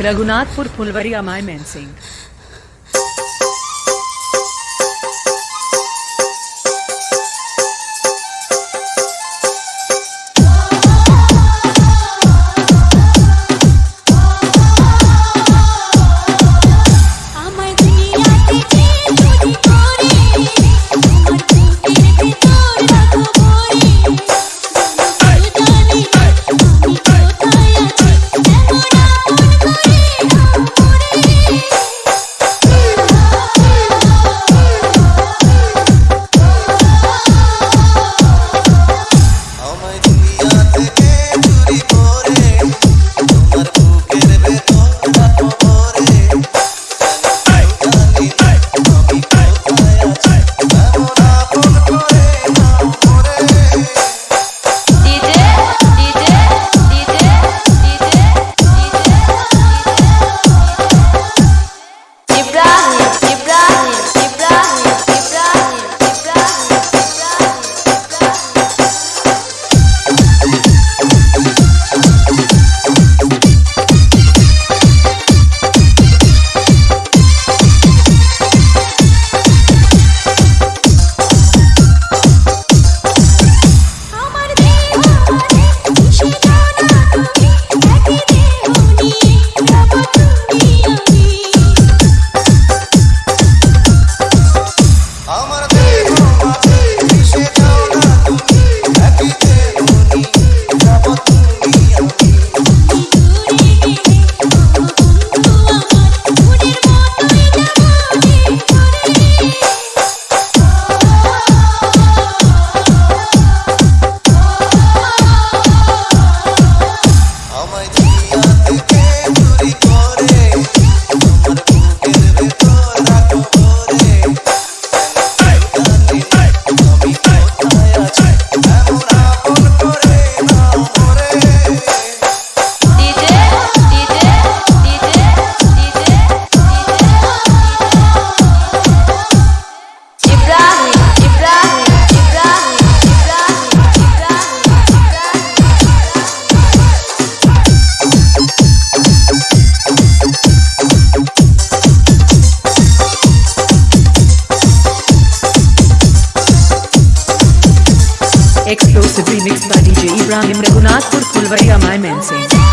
रघुनाथपुर फुलवरिया अमाय man Singh. Exclusive remix by DJ Ibrahim Raghunatpur Fulvaria My Man Singh